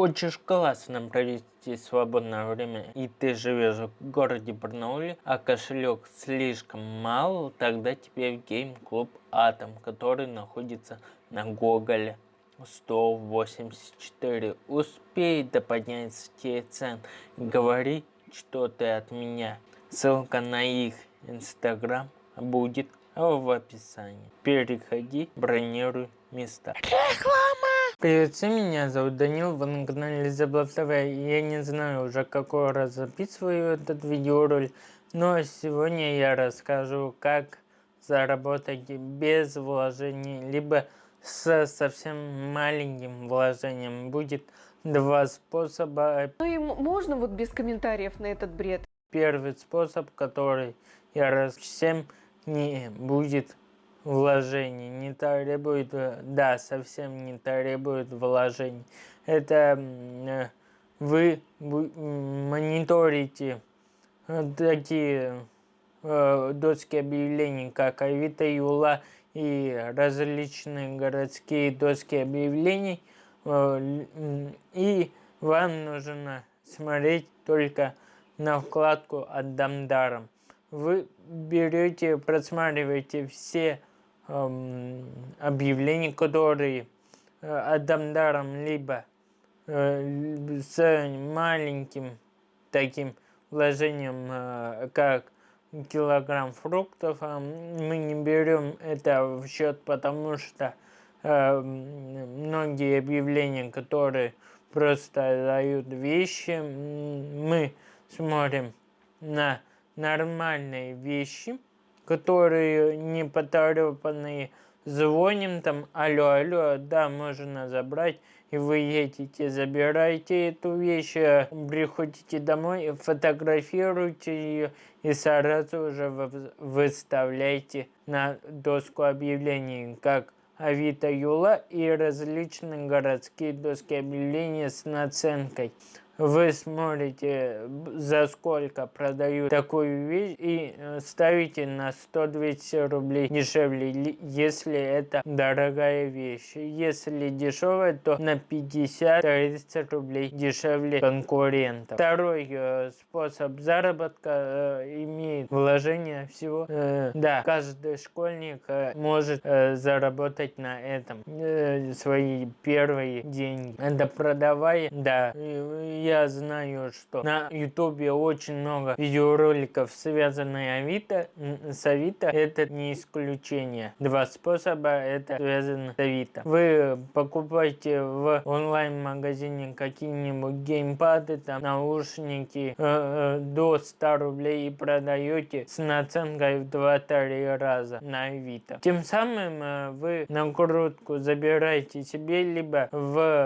Хочешь классно провести свободное время и ты живешь в городе Барнауле, а кошелек слишком мал, тогда тебе в гейм-клуб Атом, который находится на Гоголе. 184. Успей до поднятия цен. Говори, что ты от меня. Ссылка на их инстаграм будет в описании. Переходи, бронируй места. Реклама! Привет всем, меня зовут Данил, вы на канале ТВ. Я не знаю уже какой раз записываю этот видеоролик, но сегодня я расскажу, как заработать без вложений, либо с совсем маленьким вложением. Будет два способа. Ну и можно вот без комментариев на этот бред? Первый способ, который я раз всем не будет вложений, не требует, э, да, совсем не требует вложений. Это э, вы мониторите э, такие доски объявлений, как Авито, Юла и различные городские доски объявлений, и вам нужно смотреть только на вкладку «Отдам даром». Вы берете, просматриваете все объявлений, которые э, Адамдаром либо э, с маленьким таким вложением, э, как килограмм фруктов, а мы не берем это в счет, потому что многие объявления, которые просто дают вещи, мы смотрим на нормальные вещи, которые не поторопанные, звоним там, алло, алло, да, можно забрать, и вы едете, забираете эту вещь, э, приходите домой, фотографируете ее и сразу же выставляете на доску объявлений, как Авито Юла и различные городские доски объявлений с наценкой вы смотрите, за сколько продают такую вещь и э, ставите на 100-200 рублей дешевле, если это дорогая вещь. Если дешевая, то на 50-30 рублей дешевле конкурентов. Второй э, способ заработка э, имеет вложение всего. Да, каждый школьник может заработать на этом свои первые деньги. Это продавая, да, я я знаю, что на ютубе очень много видеороликов, связанных Авито, с Авито. Это не исключение. Два способа это связано с Авито. Вы покупаете в онлайн-магазине какие-нибудь геймпады, там наушники э, э, до 100 рублей и продаете с наценкой в 2-3 раза на Авито. Тем самым э, вы накрутку забираете себе, либо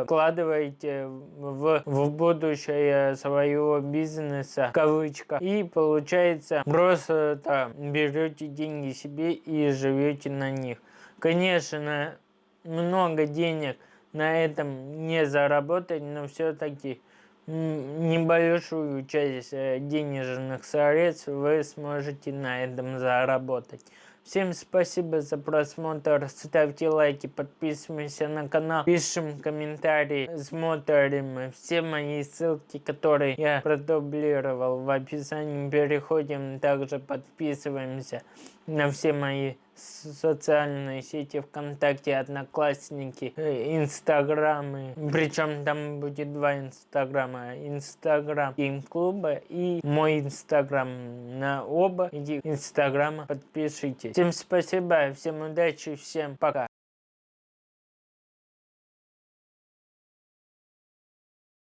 вкладываете в, в будущее будущее своего бизнеса, кавычка. И получается, просто берете деньги себе и живете на них. Конечно, много денег на этом не заработать, но все-таки небольшую часть э, денежных средств вы сможете на этом заработать. Всем спасибо за просмотр, ставьте лайки, подписываемся на канал, пишем комментарии, смотрим. Все мои ссылки, которые я продублировал в описании, переходим, также подписываемся на все мои социальные сети ВКонтакте, Одноклассники, э, Инстаграмы. Причем там будет два Инстаграма. Инстаграм Гейм-клуба и мой Инстаграм. На оба эти Инстаграма подпишитесь. Всем спасибо, всем удачи, всем пока.